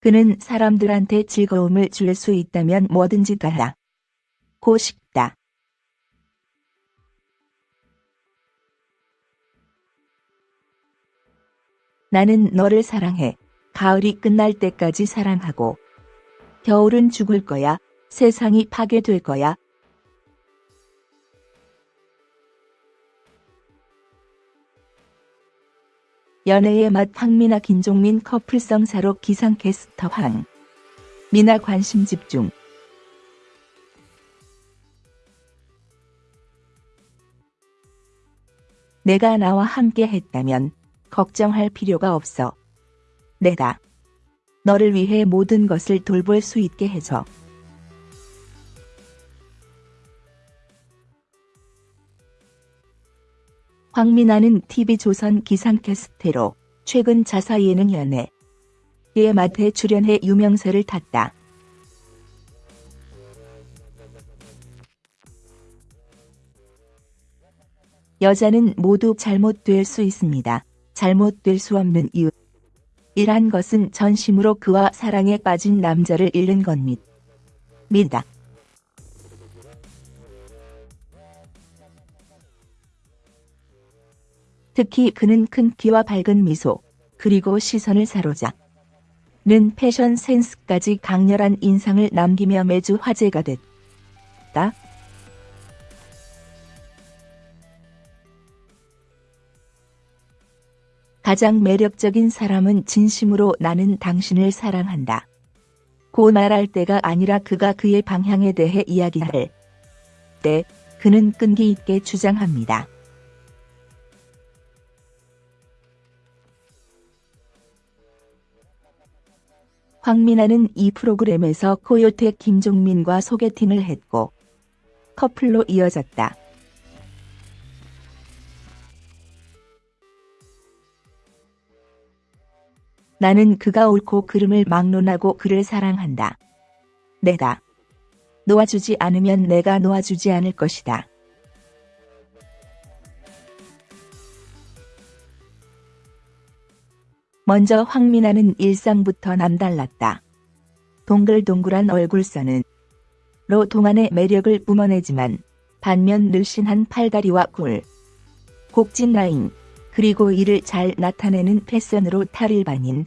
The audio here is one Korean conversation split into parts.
그는 사람들한테 즐거움을 줄 수 있다면 뭐든지 다 하고 싶다. 나는 너를 사랑해. 가을이 끝날 때까지 사랑하고 겨울은 죽을 거야. 세상이 파괴될 거야. 연애의 맛 황미나 김종민 커플성사로 기상캐스터 황. 미나 관심 집중. 내가 나와 함께 했다면 걱정할 필요가 없어. 내가 너를 위해 모든 것을 돌볼 수 있게 해줘. 황미나는 TV조선 기상캐스트로 최근 자사 예능 연애 의 맛에 출연해 유명세를 탔다. 여자는 모두 잘못될 수 있습니다. 잘못될 수 없는 이유. 이란 것은 전심으로 그와 사랑에 빠진 남자를 잃는 겁니다. 특히 그는 큰 키와 밝은 미소, 그리고 시선을 사로잡는 패션 센스까지 강렬한 인상을 남기며 매주 화제가 됐다. 가장 매력적인 사람은 진심으로 나는 당신을 사랑한다. 고 말할 때가 아니라 그가 그의 방향에 대해 이야기할 때 그는 끈기 있게 주장합니다. 황민아는 이 프로그램에서 코요태 김종민과 소개팅을 했고 커플로 이어졌다. 나는 그가 옳고 그름을 막론하고 그를 사랑한다. 내가 놓아주지 않으면 내가 놓아주지 않을 것이다. 먼저 황민아는 일상부터 남달랐다. 동글동글한 얼굴선은 로 동안의 매력을 뿜어내지만 반면 늘씬한 팔다리와 굴, 곡진 라인, 그리고 이를 잘 나타내는 패션으로 탈일반인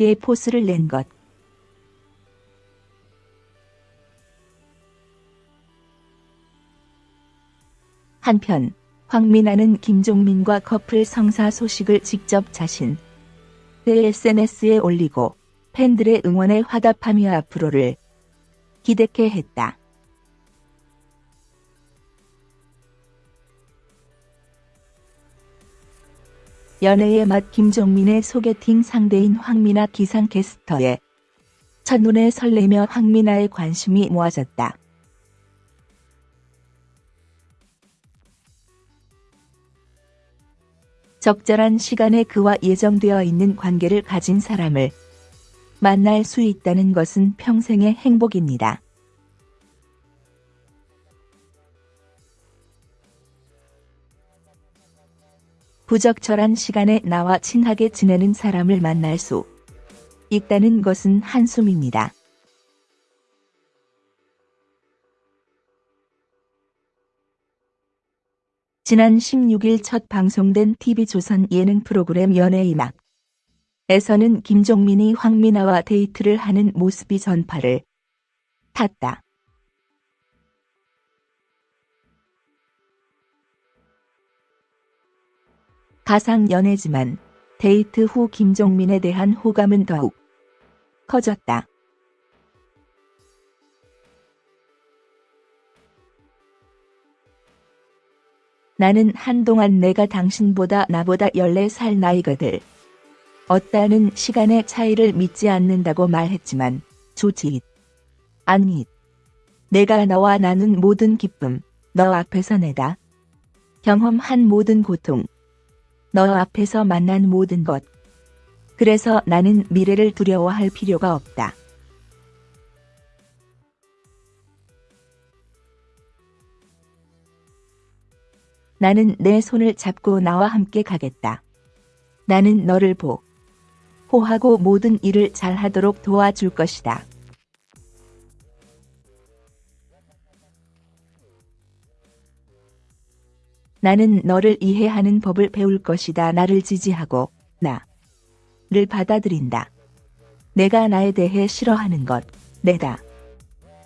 의 포스를 낸 것. 한편 황민아는 김종민과 커플 성사 소식을 직접 자신 SNS에 올리고 팬들의 응원에 화답하며 앞으로를 기대케 했다. 연애의 맛 김종민의 소개팅 상대인 황미나 기상캐스터에 첫눈에 설레며 황미나의 관심이 모아졌다. 적절한 시간에 그와 예정되어 있는 관계를 가진 사람을 만날 수 있다는 것은 평생의 행복입니다. 부적절한 시간에 나와 친하게 지내는 사람을 만날 수 있다는 것은 한숨입니다. 지난 16일 첫 방송된 TV조선 예능 프로그램 연예의 막 에서는 김종민이 황미나와 데이트를 하는 모습이 전파를 탔다. 가상 연애지만 데이트 후 김종민에 대한 호감은 더욱 커졌다. 나는 한동안 내가 당신보다 나보다 14살 나이거들. 어따는 시간의 차이를 믿지 않는다고 말했지만 좋지. 아니. 내가 너와 나눈 모든 기쁨, 너 앞에서 내다. 경험한 모든 고통, 너 앞에서 만난 모든 것. 그래서 나는 미래를 두려워할 필요가 없다. 나는 내 손을 잡고 나와 함께 가겠다. 나는 너를 보. 호하고 모든 일을 잘하도록 도와줄 것이다. 나는 너를 이해하는 법을 배울 것이다. 나를 지지하고 나를 받아들인다. 내가 나에 대해 싫어하는 것 내다.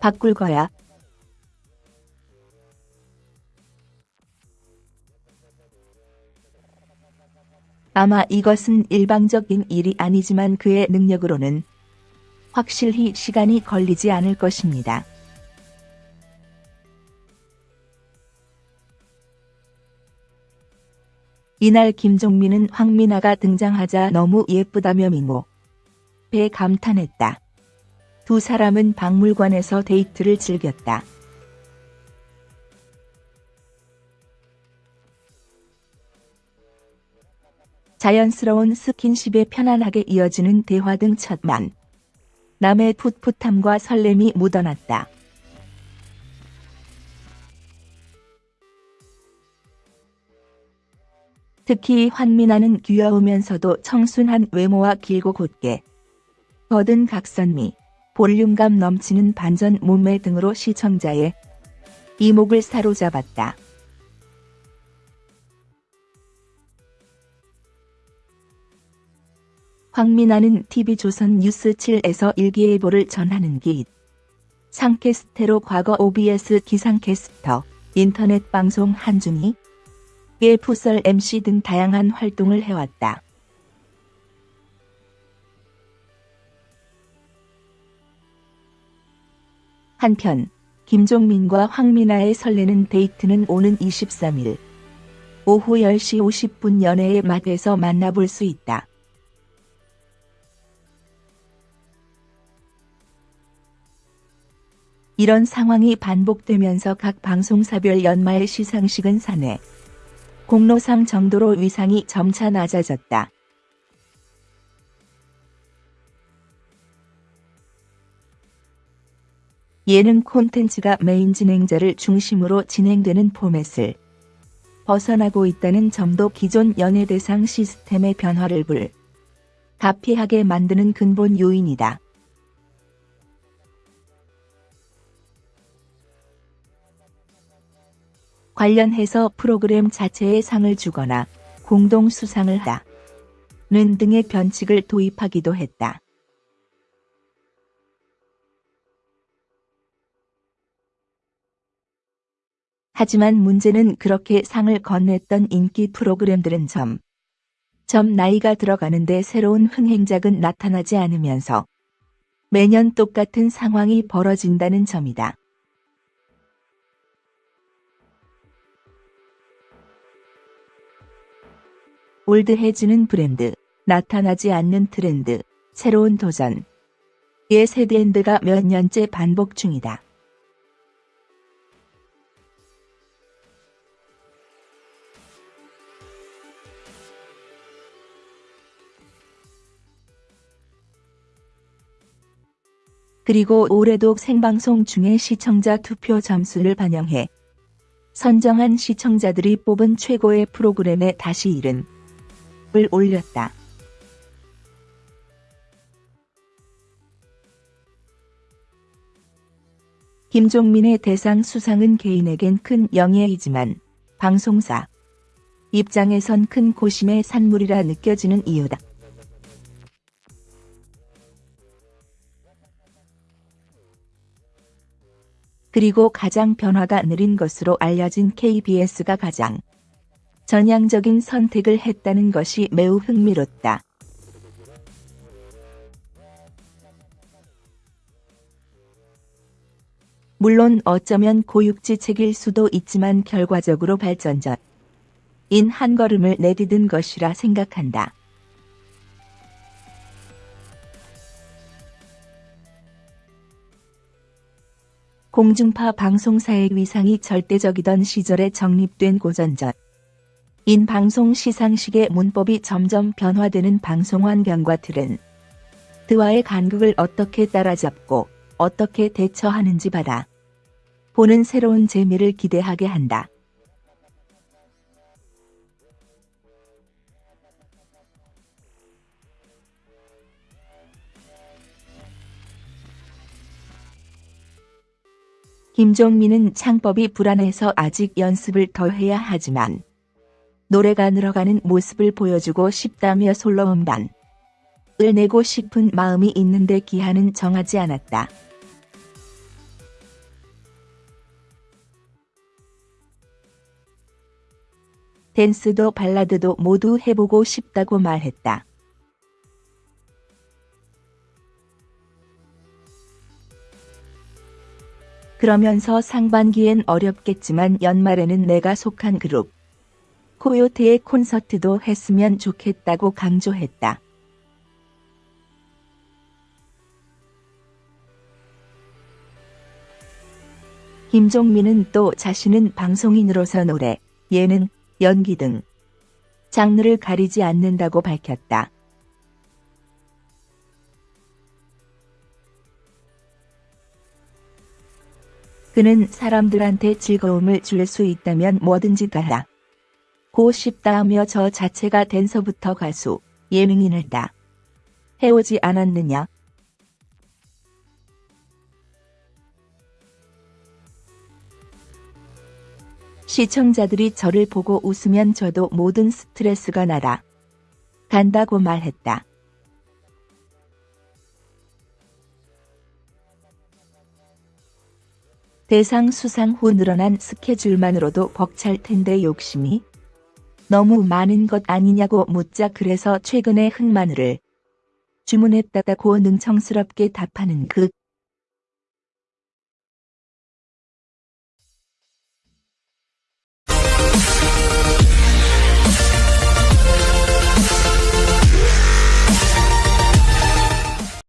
바꿀 거야. 아마 이것은 일방적인 일이 아니지만 그의 능력으로는 확실히 시간이 걸리지 않을 것입니다. 이날 김종민은 황민아가 등장하자 너무 예쁘다며 미모. 배 감탄했다. 두 사람은 박물관에서 데이트를 즐겼다. 자연스러운 스킨십에 편안하게 이어지는 대화 등 첫만. 남의 풋풋함과 설렘이 묻어났다. 특히 환민아는 귀여우면서도 청순한 외모와 길고 곧게 거든 각선미, 볼륨감 넘치는 반전 몸매 등으로 시청자의 이목을 사로잡았다. 황민아는 TV조선 뉴스7에서 일기예보를 전하는 기 상캐스테로 과거 OBS 기상캐스터, 인터넷 방송 한중이 의 풋설 MC 등 다양한 활동을 해왔다. 한편 김종민과 황민아의 설레는 데이트는 오는 23일 오후 10시 50분 연애의 맛에서 만나볼 수 있다. 이런 상황이 반복되면서 각 방송사별 연말 시상식은 사내 공로상 정도로 위상이 점차 낮아졌다. 예능 콘텐츠가 메인 진행자를 중심으로 진행되는 포맷을 벗어나고 있다는 점도 기존 연예대상 시스템의 변화를 불 가피하게 만드는 근본 요인이다. 관련해서 프로그램 자체에 상을 주거나 공동 수상을 하는 등의 변칙을 도입하기도 했다. 하지만 문제는 그렇게 상을 건넸던 인기 프로그램들은 점, 점 나이가 들어가는데 새로운 흥행작은 나타나지 않으면서 매년 똑같은 상황이 벌어진다는 점이다. 올드해지는 브랜드, 나타나지 않는 트렌드, 새로운 도전. 의 세 트렌드가 몇 년째 반복 중이다. 그리고 올해도 생방송 중에 시청자 투표 점수를 반영해 선정한 시청자들이 뽑은 최고의 프로그램에 다시 이른 을 올렸다. 김종민의 대상 수상은 개인에겐 큰 영예이지만 방송사 입장에선 큰 고심의 산물이라 느껴지는 이유다. 그리고 가장 변화가 느린 것으로 알려진 KBS가 가장 전향적인 선택을 했다는 것이 매우 흥미롭다. 물론 어쩌면 고육지책일 수도 있지만 결과적으로 발전전 인한 걸음을 내디딘 것이라 생각한다. 공중파 방송사의 위상이 절대적이던 시절에 정립된 고전전 인 방송 시상식의 문법이 점점 변화되는 방송 환경과 틀은 드와의 간극을 어떻게 따라잡고 어떻게 대처하는지 받아 보는 새로운 재미를 기대하게 한다. 김종민은 창법이 불안해서 아직 연습을 더 해야 하지만 노래가 늘어가는 모습을 보여주고 싶다며 솔로 음반을 내고 싶은 마음이 있는데 기한은 정하지 않았다. 댄스도 발라드도 모두 해보고 싶다고 말했다. 그러면서 상반기엔 어렵겠지만 연말에는 내가 속한 그룹 코요테의 콘서트도 했으면 좋겠다고 강조했다. 김종민은 또 자신은 방송인으로서 노래, 예능, 연기 등 장르를 가리지 않는다고 밝혔다. 그는 사람들한테 즐거움을 줄 수 있다면 뭐든지 다 고 싶다 하며 저 자체가 댄서부터 가수, 예능인을 다 해오지 않았느냐. 시청자들이 저를 보고 웃으면 저도 모든 스트레스가 날아 간다고 말했다. 대상 수상 후 늘어난 스케줄만으로도 벅찰 텐데 욕심이 너무 많은 것 아니냐고 묻자 그래서 최근에 흑마늘을 주문했다고 능청스럽게 답하는 그